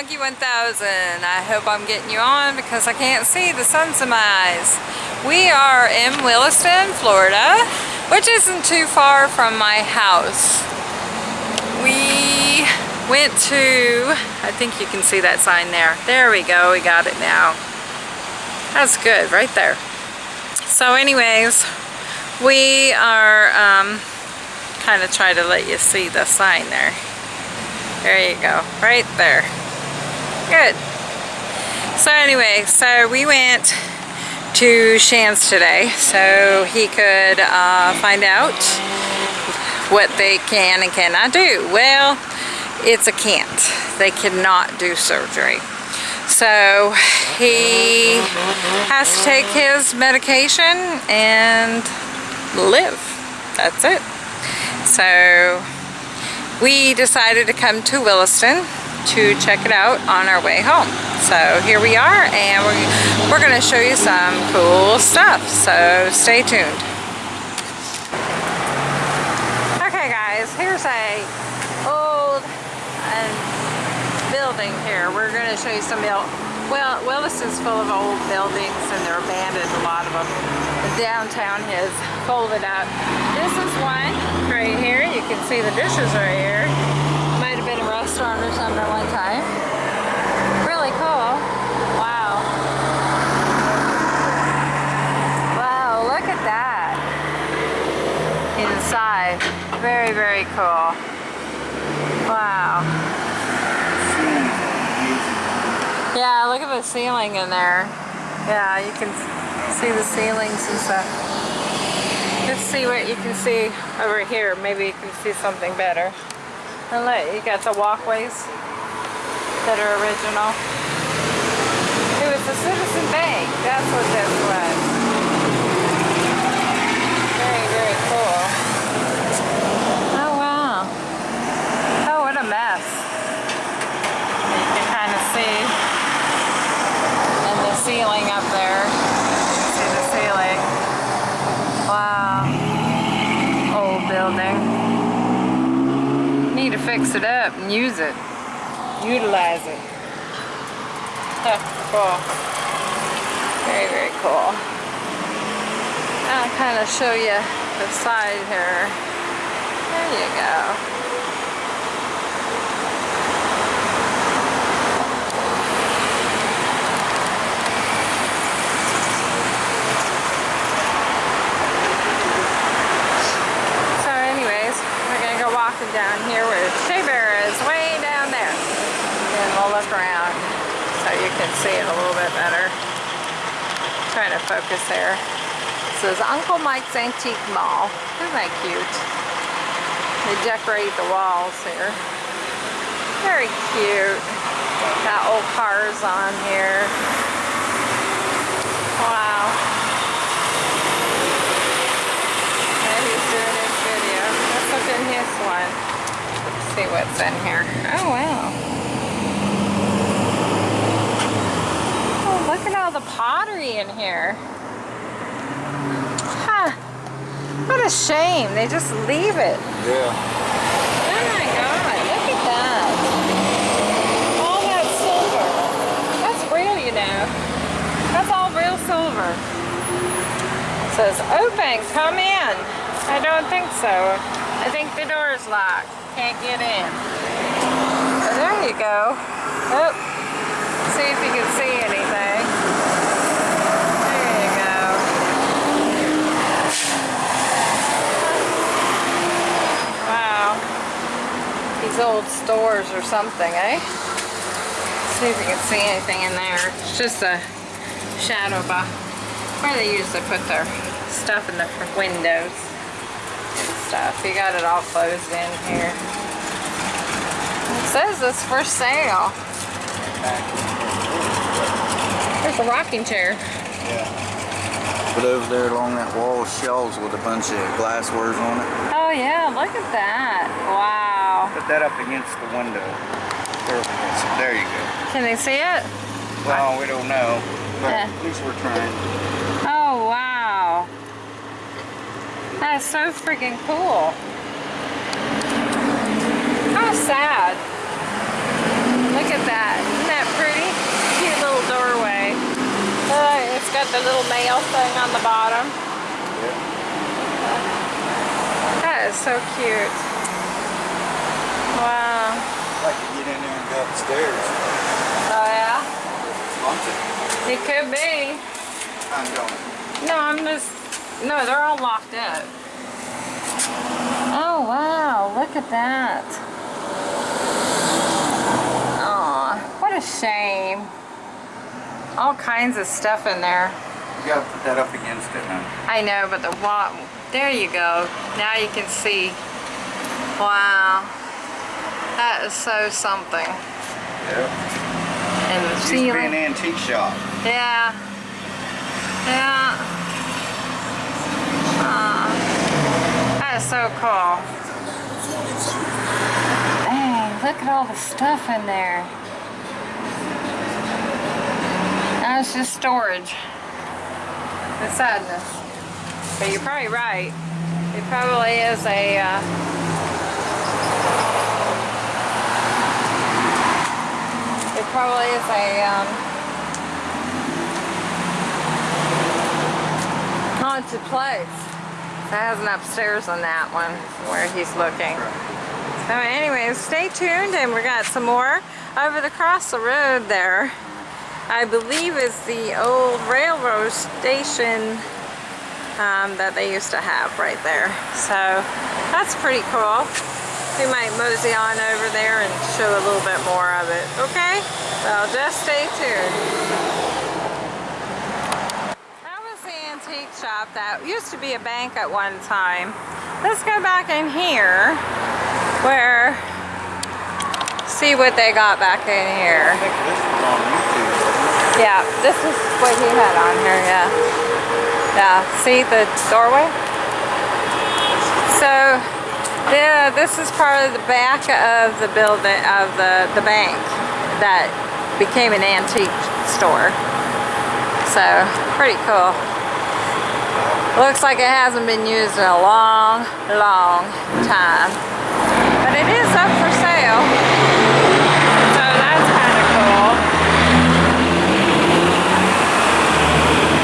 Monkey 1000. I hope I'm getting you on because I can't see the sun's in my eyes. We are in Williston, Florida, which isn't too far from my house. We went to, I think you can see that sign there. There we go, we got it now. That's good, right there. So anyways, we are um, kind of try to let you see the sign there. There you go, right there. Good. So anyway, so we went to Shands today so he could uh, find out what they can and cannot do. Well, it's a can't. They cannot do surgery. So he has to take his medication and live. That's it. So we decided to come to Williston to check it out on our way home. So here we are and we're, we're going to show you some cool stuff. So stay tuned. Okay guys, here's a old uh, building here. We're going to show you some old well, Willis is full of old buildings and they're abandoned, a lot of them. The downtown has folded up. This is one right here. You can see the dishes right here. Might have been a restaurant or something one time. Really cool. Wow. Wow, look at that. Inside. Very, very cool. Wow. Yeah, look at the ceiling in there. Yeah, you can see the ceilings and stuff. Let's see what you can see over here. Maybe you can see something better. And look, you got the walkways that are original. It was the Citizen Bank. That's what this was. Very, very cool. Oh, wow. Oh, what a mess. You can kind of see. And the ceiling up there. See the ceiling. Wow. Old building. Need to fix it up and use it. Utilize it. Cool. Very, very cool. I'll kind of show you the side here. There you go. So anyways, we're going to go walking down here where Shea Bear is way down there. And we'll look around so you can see it a little bit better. I'm trying to focus there. This is Uncle Mike's Antique Mall. Isn't that cute? They decorate the walls here. Very cute. Got old cars on here. Wow. And he's in this one. Let's see what's in here. Oh, wow. Oh, look at all the Huh. What a shame. They just leave it. Yeah. Oh my god, look at that. All that silver. That's real, you know. That's all real silver. It says, open, come in. I don't think so. I think the door is locked. Can't get in. There you go. Oh, see if you can see anything. There you go. Wow. These old stores or something, eh? See if you can see anything in there. It's just a shadow box where they usually put their stuff in the windows and stuff. You got it all closed in here. It says it's for sale. There's a rocking chair. Yeah. But over there along that wall shelves with a bunch of glasswares on it. Oh yeah, look at that. Wow put that up against the window. There you go. Can they see it? Well, we don't know, but yeah. at least we're trying. Oh, wow. That is so freaking cool. How sad. Look at that. Isn't that pretty? Cute little doorway. Uh, it's got the little mail thing on the bottom. Yeah. That is so cute. Get in there upstairs. Oh yeah? Haunted. It could be. I'm going. No, I'm just. No, they're all locked up. Oh wow! Look at that. Aw, what a shame. All kinds of stuff in there. You gotta put that up against it, man. I know, but the wall. There you go. Now you can see. Wow. That is so something. Yeah. And the Used to be an antique shop. Yeah. Yeah. Aw. That is so cool. Dang, look at all the stuff in there. That's just storage. The sadness. But you're probably right. It probably is a, uh, probably is a, um, haunted place. It has an upstairs on that one where he's looking. So anyways, stay tuned and we got some more over the cross the road there. I believe is the old railroad station um, that they used to have right there. So that's pretty cool. We might mosey on over there and show a little bit more of it, okay? So just stay tuned. That was the antique shop that used to be a bank at one time. Let's go back in here where, see what they got back in here. I think this was on YouTube. Yeah, this is what he had on here, yeah. Yeah, see the doorway? So, yeah, this is part of the back of the building, of the, the bank that became an antique store. So, pretty cool. Looks like it hasn't been used in a long, long time. But it is up for sale. So that's kind of cool.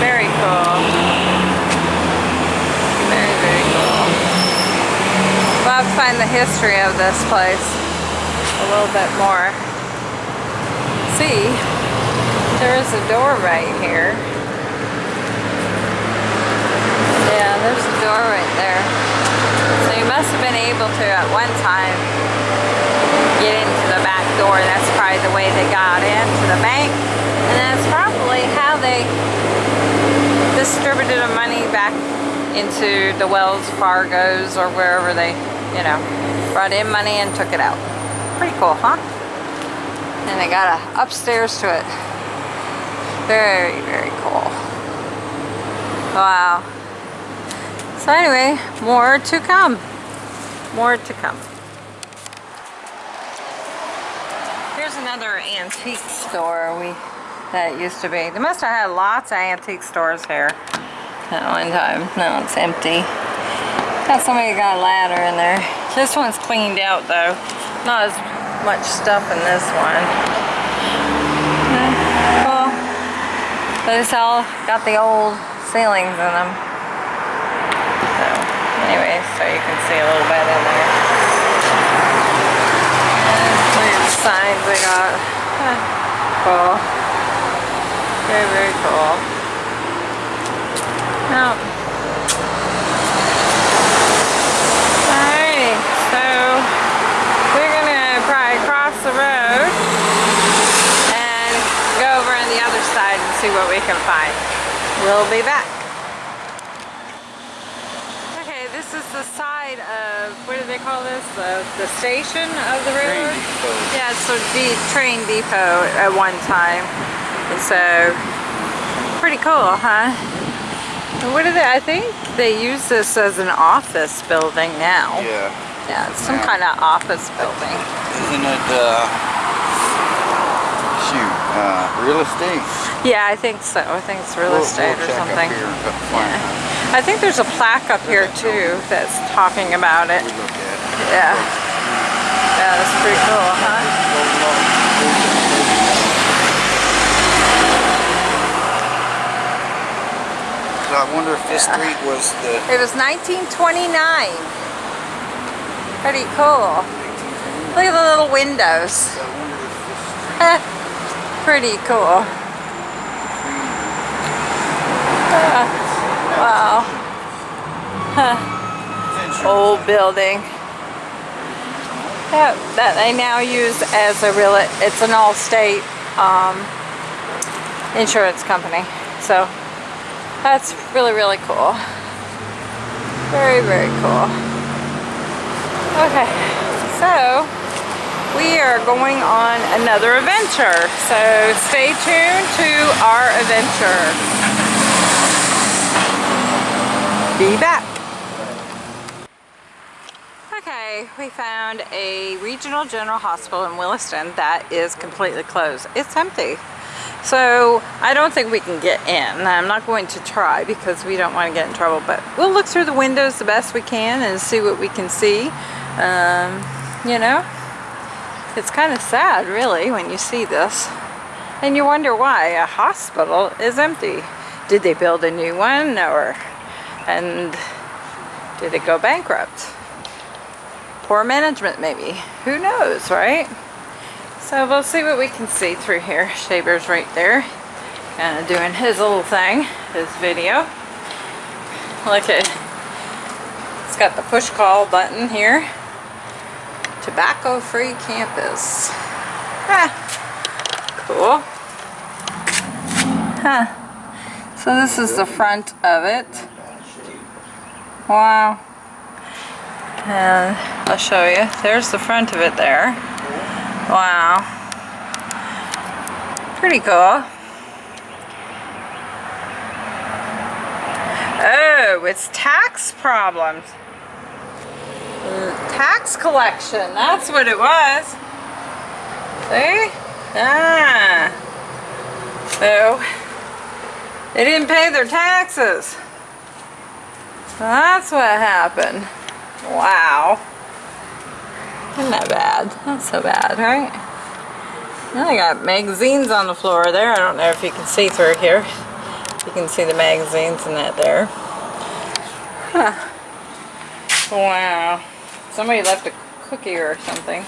Very cool. Very, very cool. To find the history of this place a little bit more. See, there is a door right here. Yeah, there's a door right there. So you must have been able to at one time get into the back door. That's probably the way they got into the bank. And that's probably how they distributed the money back into the Wells Fargos or wherever they, you know, brought in money and took it out. Pretty cool, huh? And they got a upstairs to it. Very, very cool. Wow. So anyway, more to come. More to come. Here's another antique store we that used to be. They must have had lots of antique stores here at one time. Now it's empty. Got somebody got a ladder in there. This one's cleaned out though. Not as much stuff in this one. Cool. But it's all got the old ceilings in them. So, anyway, so you can see a little bit in there. Signs they got. Cool. Very, very cool. Now, alrighty, so we're gonna probably cross the road and go over on the other side and see what we can find. We'll be back. Okay, this is the side of, what do they call this? The, the station of the Train depot. Yeah, it's a de- train depot at one time. And so, pretty cool, huh? And What do they, I think they use this as an office building now. Yeah. Yeah, it's some Yeah. kind of office building. Isn't it, uh, shoot, uh, real estate? Yeah, I think so. I think it's real We'll- estate we'll or something. here and find Yeah. I think there's a plaque up here too that's talking about it. We look at it. Yeah. Yeah, that's pretty cool, huh? I wonder if this street was the It was 1929. Pretty cool. Look at the little windows. I wonder if this Pretty cool. Wow. Huh. Old building. That, that they now use as a real, it's an Allstate um, insurance company. So that's really, really cool. Very, very cool. Okay, so we are going on another adventure. So stay tuned to our adventure. Be back. Okay, we found a regional general hospital in Williston that is completely closed. It's empty. So I don't think we can get in. I'm not going to try because we don't want to get in trouble, but we'll look through the windows the best we can and see what we can see. Um, you know, it's kind of sad really when you see this. And you wonder why a hospital is empty. Did they build a new one or, and did it go bankrupt? Poor management maybe. Who knows, right? So we'll see what we can see through here. Shaver's right there. Kind of doing his little thing, his video. Look at, it's got the push call button here. Tobacco free campus. Ah, cool. Huh. So this is the front of it. Wow. And I'll show you. There's the front of it there. Wow. Pretty cool. Oh, it's tax problems. Tax collection, that's what it was. See? Ah. So, they didn't pay their taxes. That's what happened. Wow. Isn't that bad? Not so bad, right? Now I got magazines on the floor there. I don't know if you can see through here. You can see the magazines and that there. Huh. Wow. Somebody left a cookie or something.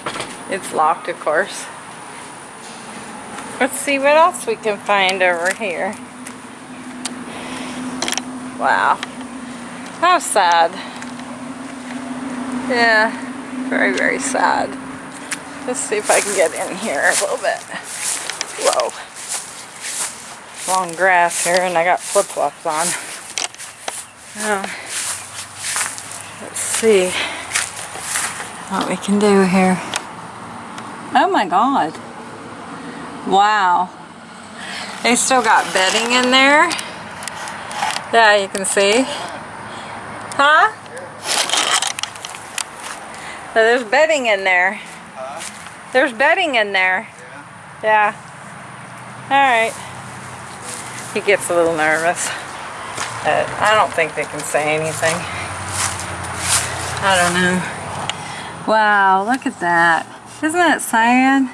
It's locked, of course. Let's see what else we can find over here. Wow. How sad. Yeah. Very, very sad. Let's see if I can get in here a little bit. Whoa. Long grass here and I got flip-flops on. Oh. Let's see what we can do here. Oh my god. Wow. They still got bedding in there. Yeah, you can see. Huh? So there's bedding in there. Huh? There's bedding in there. Yeah. yeah. Alright. He gets a little nervous. But I don't think they can say anything. I don't know. Wow, look at that. Isn't that sad?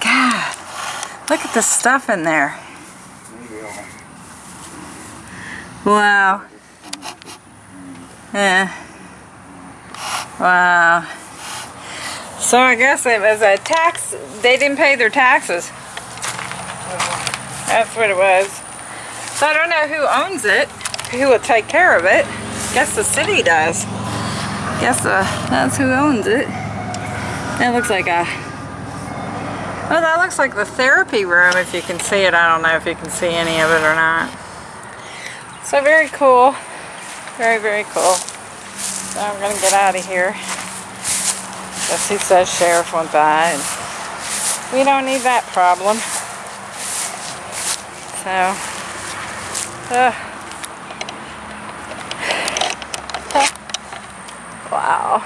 God. Look at the stuff in there. Wow. Yeah. Wow. So I guess it was a tax, they didn't pay their taxes. That's what it was. So I don't know who owns it, who will take care of it. Guess the city does. Guess uh, that's who owns it. That looks like a, oh that looks like the therapy room if you can see it. I don't know if you can see any of it or not. So very cool. Very, very cool. So I'm gonna get out of here. Guess he says sheriff went by and we don't need that problem. So, uh, wow.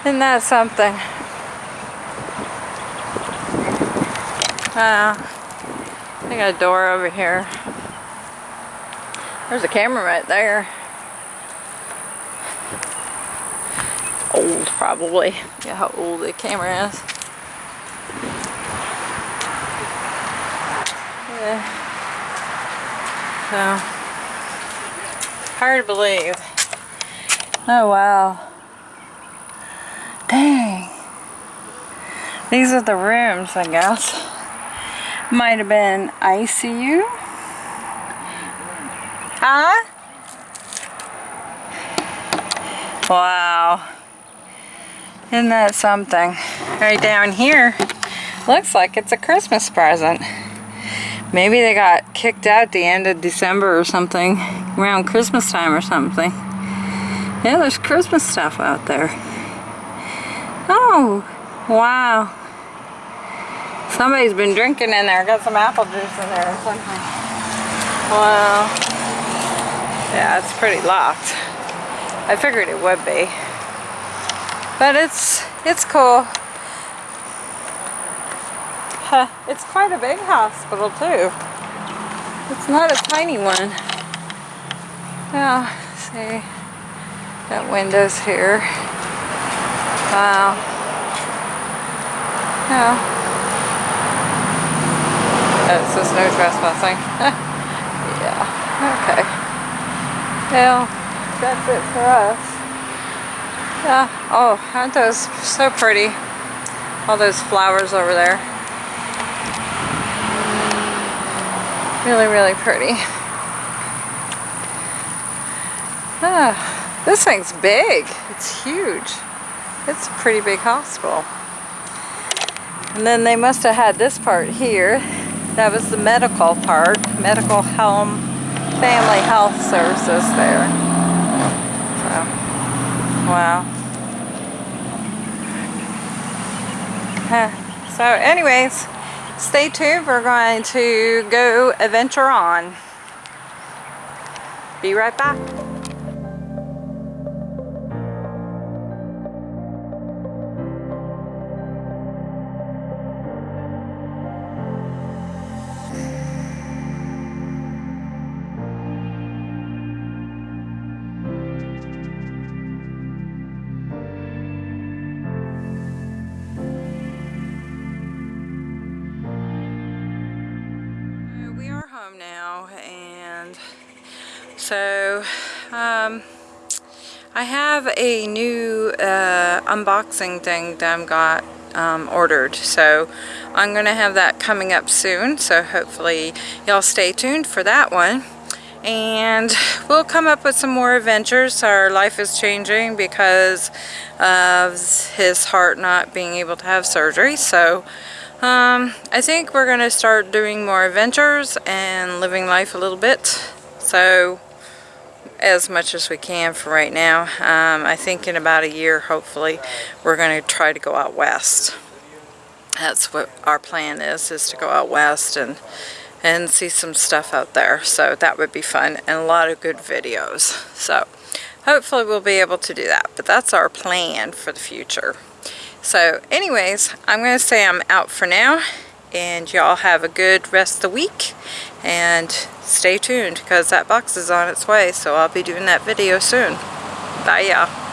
Isn't that something? Wow. I got a door over here. There's a camera right there. Old, probably. Yeah, how old the camera is. Yeah. So, hard to believe. Oh wow. Dang. These are the rooms, I guess. Might have been ICU. Huh? Wow. Isn't that something? Right down here, looks like it's a Christmas present. Maybe they got kicked out the end of December or something, around Christmas time or something. Yeah, there's Christmas stuff out there. Oh, wow. Somebody's been drinking in there. Got some apple juice in there or something. Wow. Yeah, it's pretty locked. I figured it would be. But it's it's cool. Huh, it's quite a big hospital too. It's not a tiny one. Yeah, see. that windows here. Wow. Yeah. Oh, it says no trespassing. yeah, okay. Well, that's it for us. Yeah. Oh, aren't those so pretty? All those flowers over there. Really, really pretty. Ah, this thing's big. It's huge. It's a pretty big hospital. And then they must have had this part here. That was the medical part. Medical home, family health services there. So, wow. Huh. So anyways, stay tuned. We're going to go adventure on. Be right back. So um, I have a new uh, unboxing thing that I've got um, ordered. So I'm gonna have that coming up soon. So hopefully y'all stay tuned for that one. And we'll come up with some more adventures. Our life is changing because of his heart not being able to have surgery. So um, I think we're going to start doing more adventures and living life a little bit. So, as much as we can for right now. Um, I think in about a year, hopefully, we're going to try to go out west. That's what our plan is, is to go out west and and see some stuff out there. So that would be fun and a lot of good videos. So hopefully we'll be able to do that. But that's our plan for the future. So anyways, I'm going to say I'm out for now. And y'all have a good rest of the week. And stay tuned because that box is on its way. So I'll be doing that video soon. Bye y'all.